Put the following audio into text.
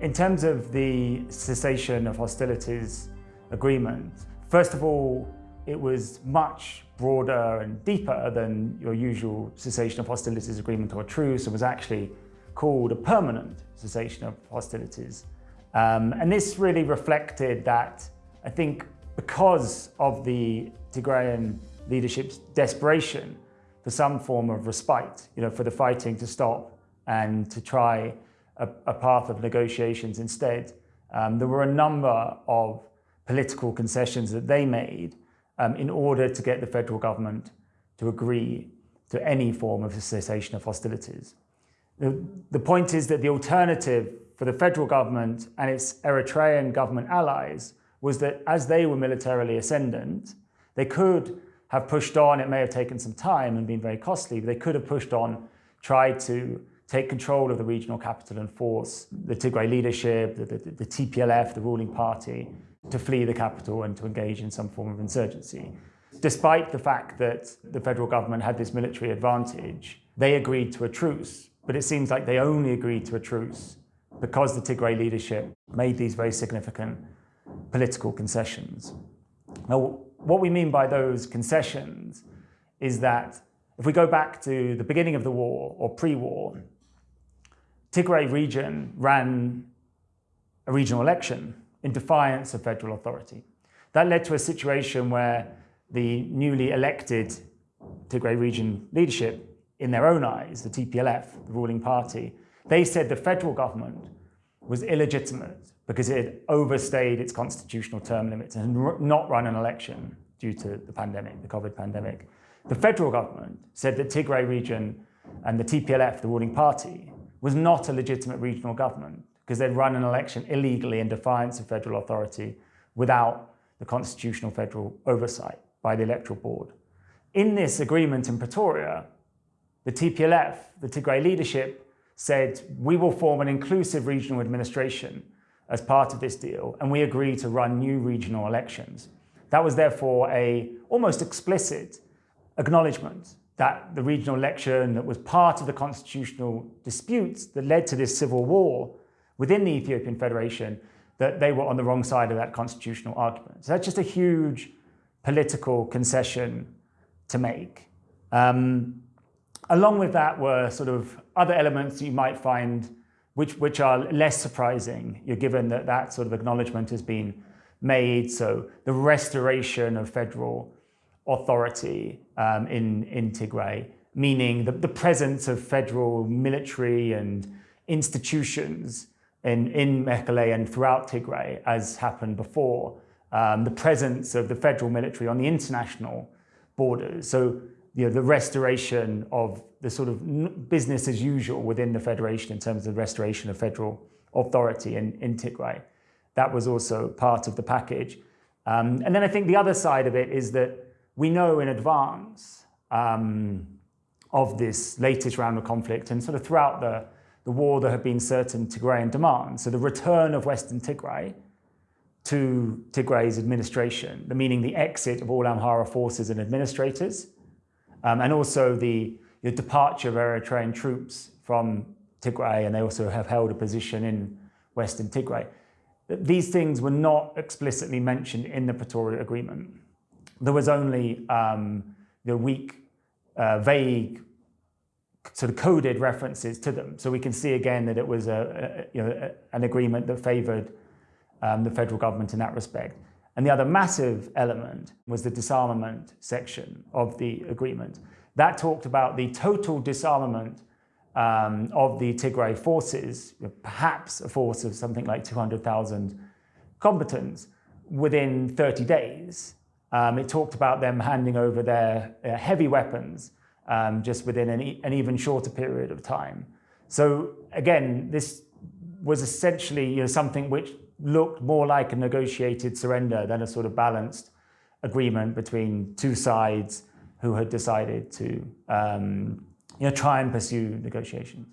In terms of the cessation of hostilities agreement, first of all, it was much broader and deeper than your usual cessation of hostilities agreement or truce and was actually called a permanent cessation of hostilities. Um, and this really reflected that, I think, because of the Tigrayan leadership's desperation for some form of respite, you know, for the fighting to stop and to try a, a path of negotiations instead. Um, there were a number of political concessions that they made um, in order to get the federal government to agree to any form of cessation of hostilities. The, the point is that the alternative for the federal government and its Eritrean government allies was that as they were militarily ascendant, they could have pushed on, it may have taken some time and been very costly, but they could have pushed on, tried to take control of the regional capital and force the Tigray leadership, the, the, the, TPLF, the ruling party, to flee the capital and to engage in some form of insurgency. Despite the fact that the federal government had this military advantage, they agreed to a truce, but it seems like they only agreed to a truce because the Tigray leadership made these very significant political concessions. Now, what we mean by those concessions is that if we go back to the beginning of the war or pre-war, Tigray region ran a regional election in defiance of federal authority. That led to a situation where the newly elected Tigray region leadership, in their own eyes, the TPLF, the ruling party, they said the federal government was illegitimate because it had overstayed its constitutional term limits and not run an election due to the pandemic, the COVID pandemic. The federal government said that Tigray region and the TPLF, the ruling party, was not a legitimate regional government because they'd run an election illegally in defiance of federal authority without the constitutional federal oversight by the electoral board. In this agreement in Pretoria, the TPLF, the Tigray leadership, said we will form an inclusive regional administration as part of this deal and we agree to run new regional elections. That was therefore a almost explicit acknowledgement that the regional election that was part of the constitutional disputes that led to this civil war within the Ethiopian Federation, that they were on the wrong side of that constitutional argument. So that's just a huge political concession to make. Um, along with that were sort of other elements you might find which, which are less surprising, you're given that that sort of acknowledgement has been made. So the restoration of federal authority um, in, in Tigray, meaning the, the presence of federal military and institutions in, in Mekele and throughout Tigray, as happened before, um, the presence of the federal military on the international borders. So you know, the restoration of the sort of business as usual within the federation in terms of the restoration of federal authority in, in Tigray. That was also part of the package. Um, and then I think the other side of it is that we know in advance um, of this latest round of conflict and sort of throughout the, the war there have been certain Tigrayan demands. So the return of Western Tigray to Tigray's administration, the meaning the exit of all Amhara forces and administrators, um, and also the, the departure of Eritrean troops from Tigray, and they also have held a position in Western Tigray. These things were not explicitly mentioned in the Pretoria Agreement there was only um, the weak, uh, vague, sort of coded references to them. So we can see again that it was a, a you know, an agreement that favoured um, the federal government in that respect. And the other massive element was the disarmament section of the agreement. That talked about the total disarmament um, of the Tigray forces, perhaps a force of something like 200,000 combatants, within 30 days. Um, it talked about them handing over their, their heavy weapons um, just within an, e an, even shorter period of time. So again, this was essentially you know, something which looked more like a negotiated surrender than a sort of balanced agreement between two sides who had decided to um, you know, try and pursue negotiations.